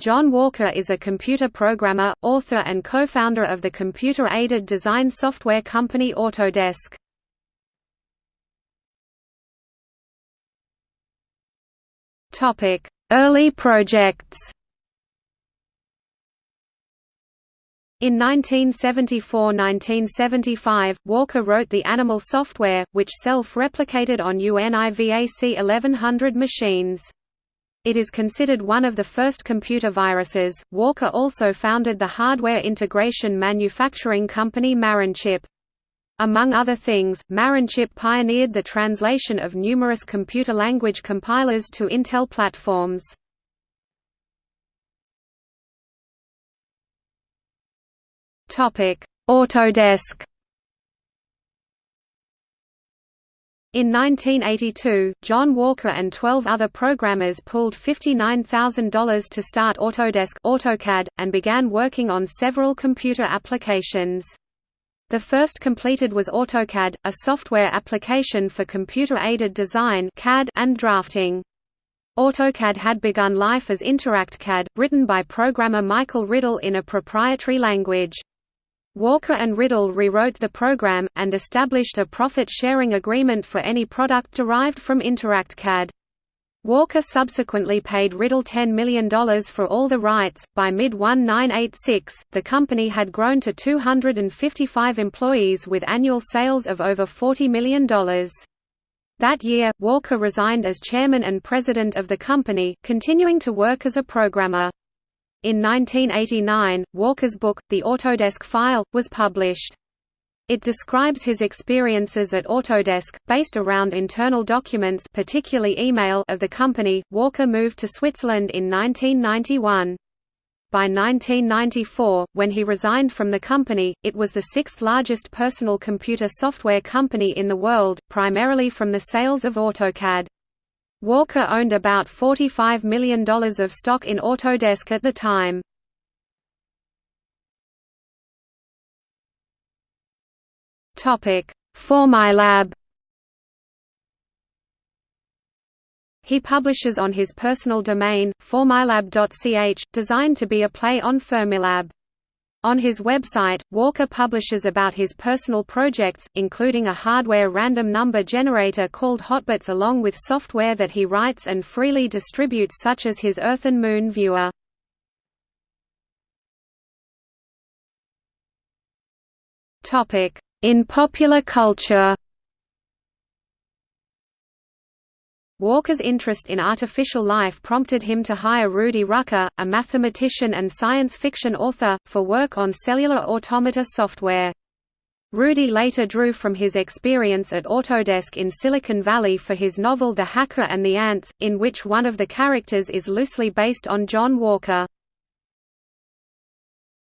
John Walker is a computer programmer, author and co-founder of the computer-aided design software company Autodesk. Early projects In 1974–1975, Walker wrote the Animal software, which self-replicated on UNIVAC 1100 machines. It is considered one of the first computer viruses. Walker also founded the hardware integration manufacturing company Marinchip. Among other things, Marinchip pioneered the translation of numerous computer language compilers to Intel platforms. Autodesk In 1982, John Walker and 12 other programmers pooled $59,000 to start Autodesk AutoCAD, and began working on several computer applications. The first completed was AutoCAD, a software application for computer-aided design CAD and drafting. AutoCAD had begun life as InteractCAD, written by programmer Michael Riddle in a proprietary language. Walker and Riddle rewrote the program, and established a profit-sharing agreement for any product derived from InteractCAD. Walker subsequently paid Riddle $10 million for all the rights. By mid 1986, the company had grown to 255 employees with annual sales of over $40 million. That year, Walker resigned as chairman and president of the company, continuing to work as a programmer. In 1989, Walker's book, The Autodesk File, was published. It describes his experiences at Autodesk, based around internal documents particularly email of the company. Walker moved to Switzerland in 1991. By 1994, when he resigned from the company, it was the sixth largest personal computer software company in the world, primarily from the sales of AutoCAD. Walker owned about $45 million of stock in Autodesk at the time. Fourmilab He publishes on his personal domain, fourmilab.ch, designed to be a play on Fermilab. On his website, Walker publishes about his personal projects, including a hardware random number generator called Hotbits along with software that he writes and freely distributes such as his Earth and Moon viewer. In popular culture Walker's interest in artificial life prompted him to hire Rudy Rucker, a mathematician and science fiction author, for work on cellular automata software. Rudy later drew from his experience at Autodesk in Silicon Valley for his novel The Hacker and the Ants, in which one of the characters is loosely based on John Walker.